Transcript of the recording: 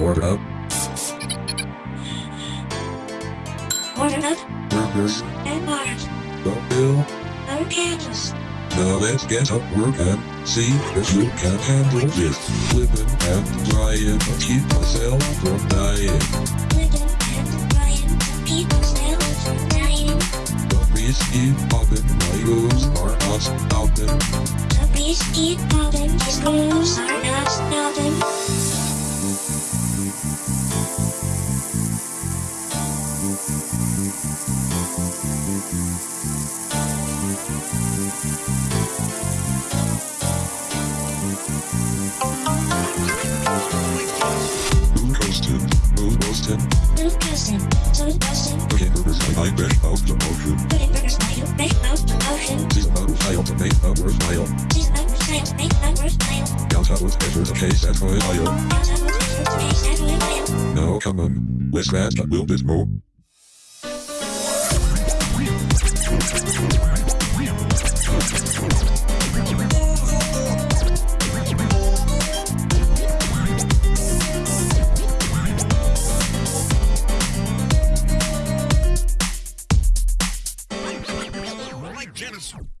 Order up. Order up. Burgers. And bars. The bill. No candles. Now let's get up work and see if you can handle this. Living and trying to keep myself from dying. And keep myself from dying. The popping, my rules are not stopping. The bees keep popping, his rules are not stopping. Down out ever the case at my aisle. Out of the first come on, let's get a little bit more. Genesis.